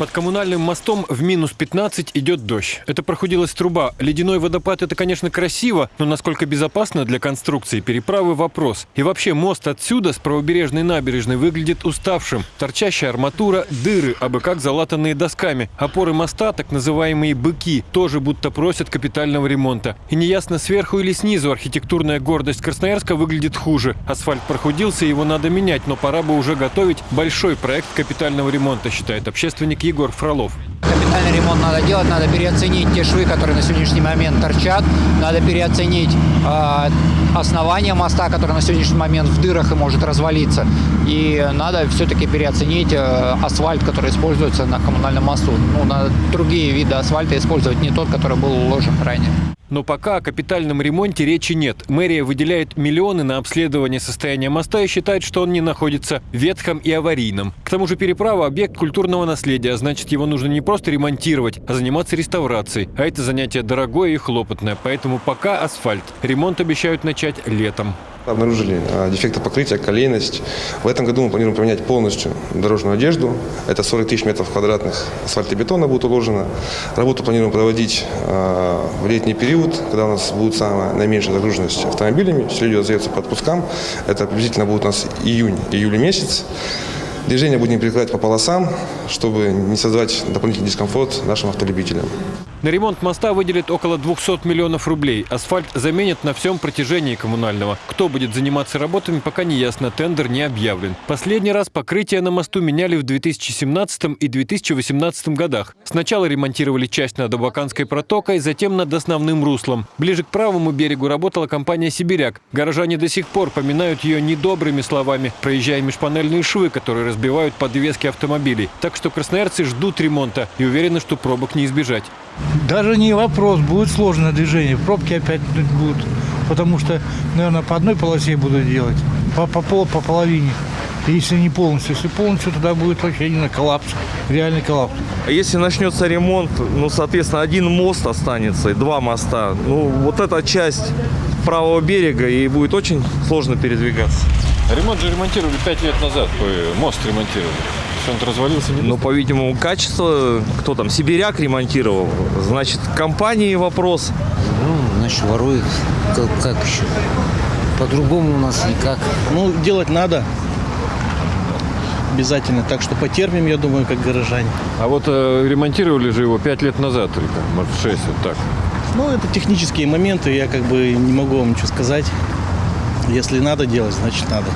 Под коммунальным мостом в минус 15 идет дождь. Это прохудилась труба. Ледяной водопад – это, конечно, красиво, но насколько безопасно для конструкции переправы – вопрос. И вообще мост отсюда, с правобережной набережной, выглядит уставшим. Торчащая арматура, дыры, абы как залатанные досками. Опоры моста, так называемые «быки», тоже будто просят капитального ремонта. И неясно, сверху или снизу архитектурная гордость Красноярска выглядит хуже. Асфальт прохудился, его надо менять, но пора бы уже готовить большой проект капитального ремонта, считает общественник Егор Фролов. Капитальный ремонт надо делать, надо переоценить те швы, которые на сегодняшний момент торчат, надо переоценить э, основание моста, которое на сегодняшний момент в дырах и может развалиться, и надо все-таки переоценить э, асфальт, который используется на коммунальном мосту. Ну, надо другие виды асфальта использовать, не тот, который был уложен ранее. Но пока о капитальном ремонте речи нет. Мэрия выделяет миллионы на обследование состояния моста и считает, что он не находится ветхом и аварийном. К тому же переправа – объект культурного наследия, а значит его нужно не просто ремонтировать, а заниматься реставрацией. А это занятие дорогое и хлопотное, поэтому пока асфальт. Ремонт обещают начать летом. Обнаружили а, дефекты покрытия, колейность. В этом году мы планируем поменять полностью дорожную одежду. Это 40 тысяч метров квадратных асфальтобетона будет уложено. Работу планируем проводить а, в летний период, когда у нас будет самая наименьшая загруженность автомобилями. Все люди разъедутся по отпускам. Это приблизительно будет у нас июнь-июль месяц. Движение будем перекрывать по полосам, чтобы не создавать дополнительный дискомфорт нашим автолюбителям. На ремонт моста выделят около 200 миллионов рублей. Асфальт заменят на всем протяжении коммунального. Кто будет заниматься работами, пока не ясно. Тендер не объявлен. Последний раз покрытие на мосту меняли в 2017 и 2018 годах. Сначала ремонтировали часть над Абаканской протокой, затем над основным руслом. Ближе к правому берегу работала компания «Сибиряк». Горожане до сих пор поминают ее недобрыми словами, проезжая межпанельные швы, которые разбивают подвески автомобилей. Так что красноярцы ждут ремонта и уверены, что пробок не избежать. Даже не вопрос, будет сложное движение, пробки опять будут, потому что, наверное, по одной полосе будут делать, по, по, пол, по половине. Если не полностью, если полностью, тогда будет вообще именно коллапс, реальный коллапс. А Если начнется ремонт, ну, соответственно, один мост останется, и два моста. Ну, вот эта часть правого берега, и будет очень сложно передвигаться. Ремонт же ремонтировали пять лет назад. Мост ремонтировали. Что он развалился? Не Ну, по-видимому, качество, кто там, Сибиряк ремонтировал, значит, компании вопрос. Ну, значит, ворует. Как, как еще? По-другому у нас никак. Ну, делать надо. Обязательно. Так что потерпим, я думаю, как горожане. А вот э, ремонтировали же его пять лет назад только, может, шесть, вот так. Ну, это технические моменты, я как бы не могу вам ничего сказать. Если надо делать, значит надо.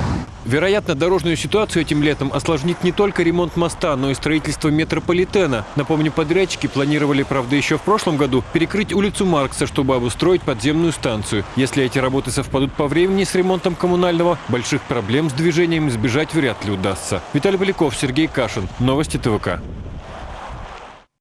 Вероятно, дорожную ситуацию этим летом осложнит не только ремонт моста, но и строительство метрополитена. Напомню, подрядчики планировали, правда, еще в прошлом году перекрыть улицу Маркса, чтобы обустроить подземную станцию. Если эти работы совпадут по времени с ремонтом коммунального, больших проблем с движением избежать вряд ли удастся. Виталий Поляков, Сергей Кашин. Новости ТВК.